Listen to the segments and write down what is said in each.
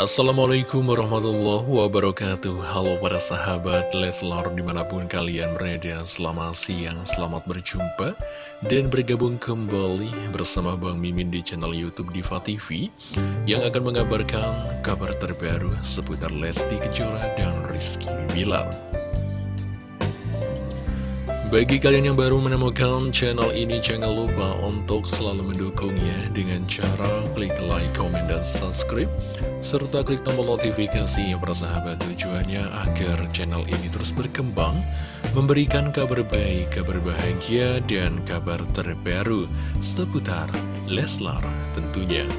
Assalamualaikum warahmatullahi wabarakatuh. Halo para sahabat Leslar di mana pun kalian berada Selamat siang, selamat berjumpa Dan bergabung kembali bersama Bang Mimin di channel Youtube Diva TV Yang akan mengabarkan kabar terbaru seputar Lesti Kejora dan Rizky Bilar bagi kalian yang baru menemukan channel ini, jangan lupa untuk selalu mendukungnya dengan cara klik like, comment, dan subscribe, serta klik tombol notifikasi yang bersahabat tujuannya agar channel ini terus berkembang, memberikan kabar baik, kabar bahagia, dan kabar terbaru seputar Leslar tentunya.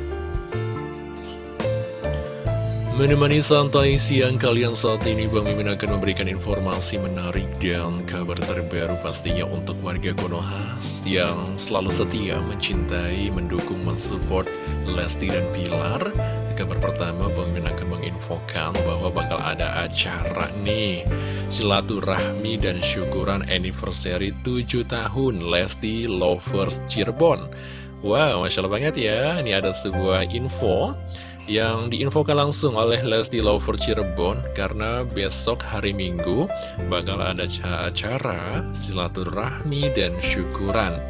Menemani santai siang kalian saat ini Bang Mimin akan memberikan informasi menarik dan kabar terbaru pastinya untuk warga Konoha yang selalu setia mencintai, mendukung, mensupport Lesti dan Pilar. Kabar pertama Bang Mimin akan menginfokan bahwa bakal ada acara nih silaturahmi dan syukuran anniversary 7 tahun Lesti Lovers Cirebon. Wow, Masya Allah banget ya, ini ada sebuah info yang diinfokan langsung oleh Lesti Lover Cirebon karena besok hari Minggu bakal ada acara silaturahmi dan syukuran.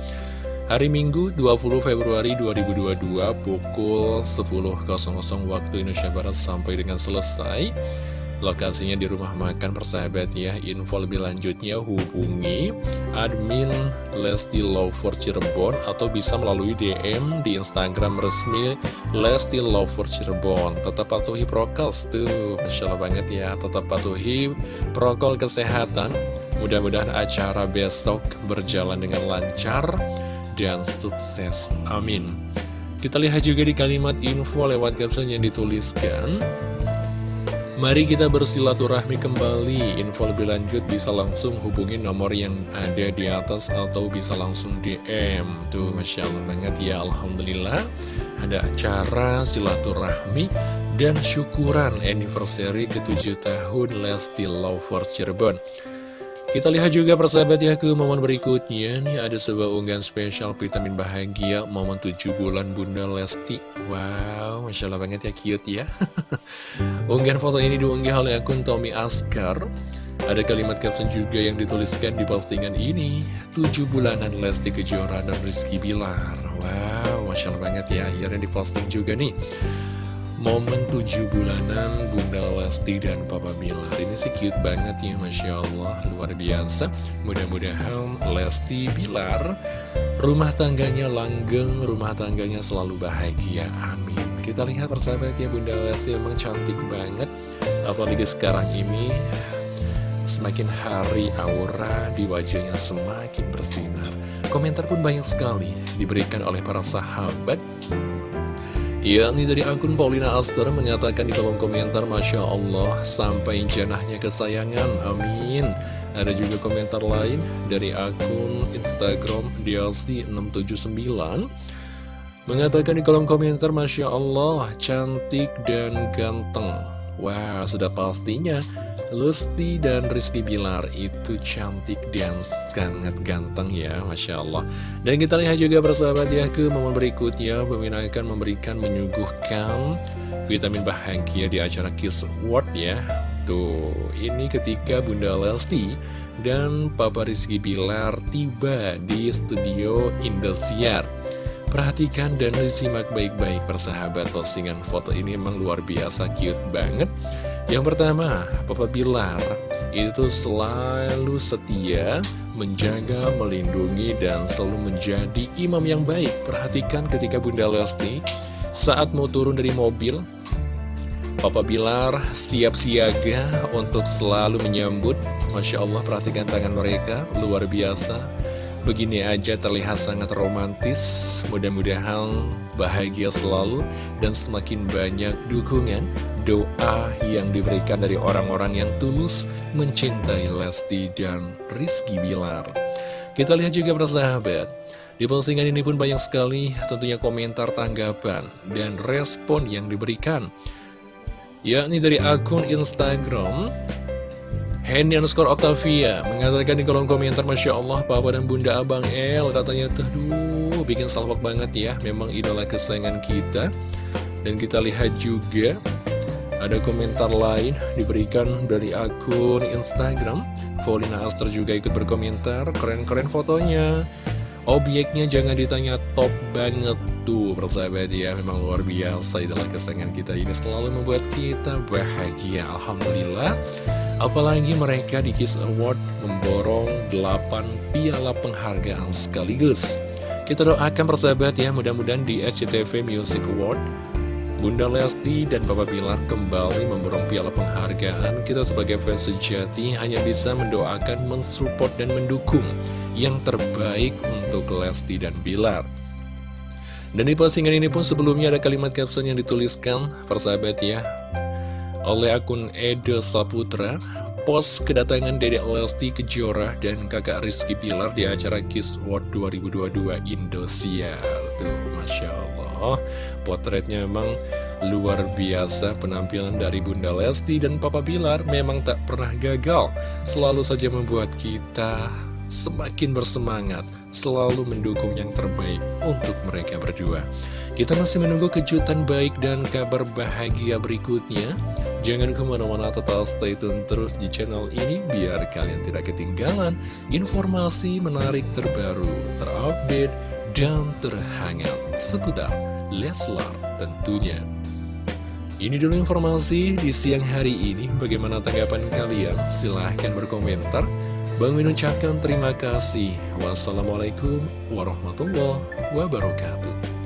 Hari Minggu 20 Februari 2022 pukul 10.00 waktu Indonesia Barat sampai dengan selesai Lokasinya di rumah makan persahabat ya. Info lebih lanjutnya hubungi admin Lesti Lover Cirebon Atau bisa melalui DM di Instagram resmi Lesti Lover Cirebon. Tetap patuhi prokes tuh Masya Allah banget ya. Tetap patuhi protokol kesehatan. Mudah-mudahan acara besok berjalan dengan lancar dan sukses. Amin. Kita lihat juga di kalimat info lewat caption yang dituliskan Mari kita bersilaturahmi kembali. Info lebih lanjut bisa langsung hubungi nomor yang ada di atas Atau bisa langsung DM Tuh Masya Allah banget ya Alhamdulillah. Ada acara silaturahmi dan syukuran anniversary ke-7 tahun Lesti Lovers Cirebon kita lihat juga persahabat ya ke momen berikutnya Nih ada sebuah unggahan spesial vitamin bahagia Momen 7 bulan Bunda Lesti. Wow, Masya Allah banget ya cute ya. Unggahan foto ini diunggah oleh akun Tommy Askar. Ada kalimat caption juga yang dituliskan di postingan ini 7 bulanan Lesti Kejora dan Rizky Bilar. Wow, Masya Allah banget ya Akhirnya diposting juga nih Momen tujuh bulanan Bunda Lesti dan Papa Bilar. Ini sih cute banget ya Masya Allah. Luar biasa. Mudah-mudahan Lesti Bilar Rumah tangganya langgeng Rumah tangganya selalu bahagia. Amin. Kita lihat persahabat ya Bunda Lesti memang cantik banget. Apalagi sekarang ini Semakin hari aura di wajahnya semakin bersinar. Komentar pun banyak sekali Diberikan oleh para sahabat yakni dari akun Paulina Aster mengatakan di kolom komentar Masya Allah sampai janahnya kesayangan. Amin. Ada juga komentar lain dari akun Instagram DLC679 mengatakan di kolom komentar Masya Allah cantik dan ganteng. Wah, sudah pastinya Lusti dan Rizky Bilar itu cantik dan sangat ganteng ya, Masya Allah. Dan kita lihat juga bersahabat ya ke momen berikutnya, Pemimpin akan memberikan menyuguhkan vitamin bahagia di acara Kiss World ya. Tuh, ini ketika Bunda Lesti dan Papa Rizky Bilar tiba di studio Indosiar. Perhatikan dan disimak baik-baik persahabat postingan foto ini emang luar biasa cute banget. Yang pertama, Papa Bilar itu selalu setia, menjaga, melindungi, dan selalu menjadi imam yang baik. Perhatikan ketika Bunda Lesti saat mau turun dari mobil Papa Bilar siap siaga untuk selalu menyambut. Masya Allah perhatikan tangan mereka, luar biasa Begini aja terlihat sangat romantis Mudah-mudahan bahagia selalu Dan semakin banyak dukungan Doa yang diberikan dari orang-orang yang tulus Mencintai Lesti dan Rizky Bilar. Kita lihat juga persahabat Di postingan ini pun banyak sekali tentunya komentar tanggapan Dan respon yang diberikan yakni dari akun Instagram Henny underscore Octavia mengatakan di kolom komentar Masya Allah Papa dan Bunda Abang El katanya tuh duh bikin salvok banget ya memang idola kesayangan kita. Dan kita lihat juga Ada komentar lain diberikan dari akun Instagram. Paulina Aster juga ikut berkomentar Keren-keren fotonya. Objeknya jangan ditanya top banget tuh persahabat ya Memang luar biasa itulah kesenangan kita ini selalu membuat kita bahagia Alhamdulillah Apalagi mereka di Kiss Award memborong 8 piala penghargaan sekaligus Kita doakan persahabat ya mudah-mudahan di SCTV Music Award Bunda Lesti dan Papa Bilar kembali memborong piala penghargaan. Kita sebagai fans sejati hanya bisa mendoakan, mensupport, dan mendukung yang terbaik untuk Lesti dan Bilar. Dan di postingan ini pun sebelumnya ada kalimat caption yang dituliskan, persahabat ya, oleh akun Edo Saputra, post kedatangan Dedek Lesti Kejora dan kakak Rizky Pilar di acara Kiss World 2022 Indosiar. Tuh, Masya Allah. Potretnya memang luar biasa penampilan dari Bunda Lesti dan Papa Bilar memang tak pernah gagal. Selalu saja membuat kita semakin bersemangat, selalu mendukung yang terbaik untuk mereka berdua. Kita masih menunggu kejutan baik dan kabar bahagia berikutnya. Jangan ke mana-mana tetap stay tune terus di channel ini biar kalian tidak ketinggalan informasi menarik terbaru, terupdate, dan terhangat seputar Leslar tentunya. Ini dulu informasi di siang hari ini. Bagaimana tanggapan kalian? Silahkan berkomentar. Bang Min ucapkan terima kasih. Wassalamualaikum warahmatullahi wabarakatuh.